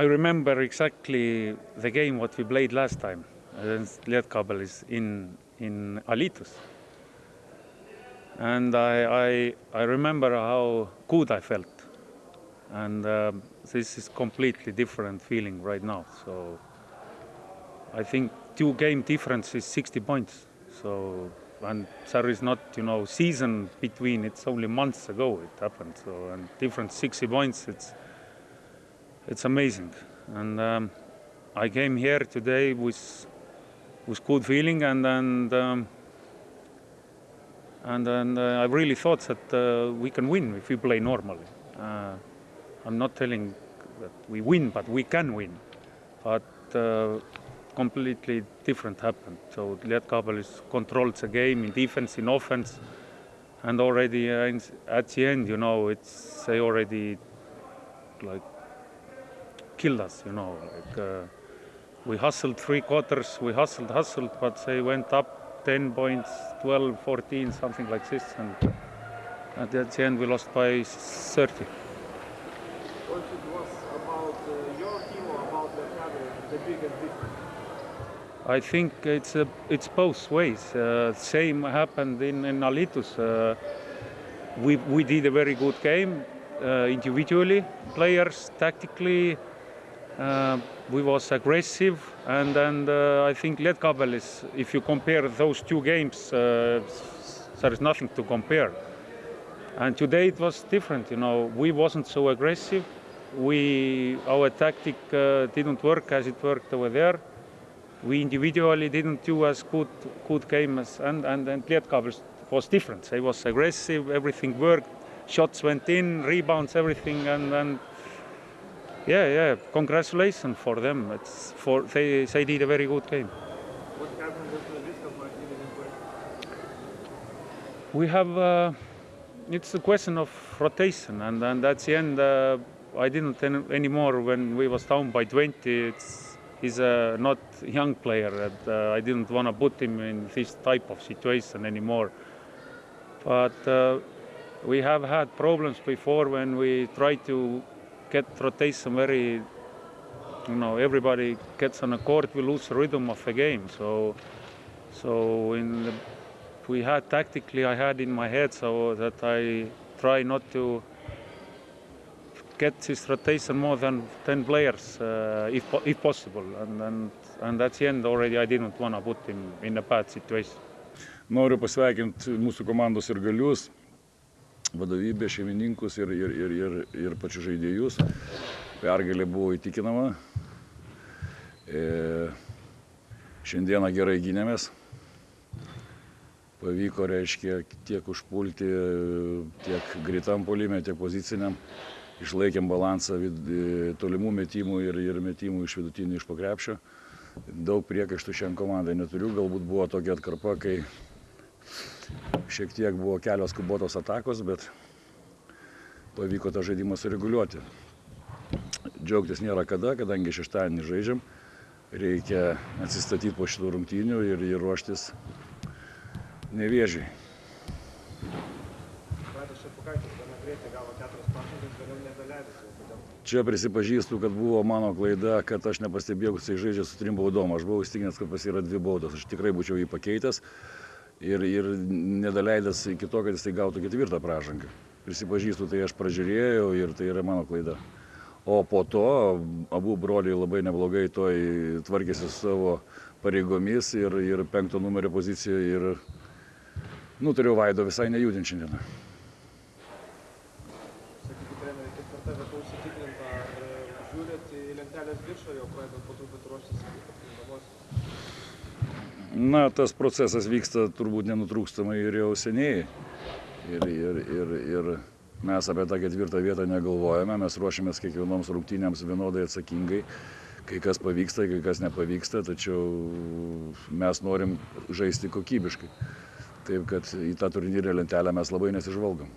I remember exactly the game what we played last time against Lietkabelis in in Alytus. And I, I, I remember how good I felt. And um, this is completely different feeling right now. So I think two game difference is 60 points. So and there is not you know season between. It's only months ago it happened. So and different 60 points. It's it's amazing. And um, I came here today with with good feeling and and um, and and uh, I really thought that uh, we can win if we play normally. Uh, I'm not telling that we win, but we can win. But uh, completely different happened. So Lietkabelis controlled the game in defense, in offense, and already uh, at the end, you know, it's they already like killed us. You know, like uh, we hustled three quarters, we hustled, hustled, but they went up 10 points, 12, 14, something like this, and at the end we lost by 30. What it was about uh, your team or about the other, the difference? I think it's uh, it's both ways. Uh, same happened in, in Alytus. Uh, we we did a very good game uh, individually, players tactically. Uh, we was aggressive, and and uh, I think Lietkabelis. If you compare those two games, uh, there is nothing to compare. And today it was different. You know, we wasn't so aggressive. We our tactic uh, didn't work as it worked over there we individually didn't do as good good game as and and, and Lietkabelis was different. They was aggressive, everything worked, shots went in, rebounds, everything, and and yeah, yeah, congratulations for them. It's for they they did a very good game. What happened with the Viskas when you didn't play? We have uh, it's a question of rotation, and and at the end uh, I didn't any anymore when we was down by 20. It's he's a not young player and uh, I didn't want to put him in this type of situation anymore. But uh, we have had problems before when we try to get rotation very, you know, everybody gets on a court, we lose the rhythm of the game. So, so in the, we had tactically, I had in my head so that I try not to get this rotation more than 10 players uh, if, if possible. And, and, and at the end already I didn't want to put him in a bad situation. Noriu pasveikinti mūsų komandos ir galius, vadovybę, šeimininkus ir, ir, ir, ir, ir pačius žaidėjus. Pergalė buvo įtikinama. E, šiandieną gerai gynėmės. Pavyko, reiškia, tiek užpulti, tiek greitam polime, tiek poziciniam. Išlaikėm balansą vid- e, tolimų metimų ir, ir metimų iš vidutinių iš pakrepšio. Daug priekaištų šiandien komandai neturiu, galbūt buvo tokia atkarpa, kai šiek tiek buvo kelios skubotos atakos, bet pavyko tą žaidimą sureguliuoti. Džiaugtis nėra kada, kadangi šeštadienį žaidžiam, reikia atsistatyti po šitų rungtynių ir, ir ruoštis nevėžiai. Čia prisipažįstu, kad buvo mano klaida, kad aš nepastebėjau, kad jisai žaidžia su trim baudom. Aš buvau įstikinęs, kad pas yra dvi baudos. Aš tikrai būčiau jį pakeitęs ir, ir nedaleidęs iki to, kad jisai gautų ketvirtą pražangą. Prisipažįstu, tai aš pražiūrėjau ir tai yra mano klaida. O po to abu broliai labai neblogai toj tvarkėsi su savo pareigomis ir, ir penkto numerio pozicijoje ir nutariau Vaido visai nejudinti šiandieną. Sakykit, treneri, ketvirta vieta užsitikrinta, e, žiūrit į lentelės viršą, jau pradedat po truputį ruoštis atkrintamosios. Na, tas procesas vyksta turbūt nenutrūkstamai ir jau seniai. Ir, ir, ir, ir mes apie tą ketvirtą vietą negalvojame, mes ruošiamės kiekvienoms rungtynėms vienodai atsakingai. Kai kas pavyksta, kai kas nepavyksta, tačiau mes norim žaisti kokybiškai. Taip kad į tą turnyrę lentelę mes labai nesižvalgom.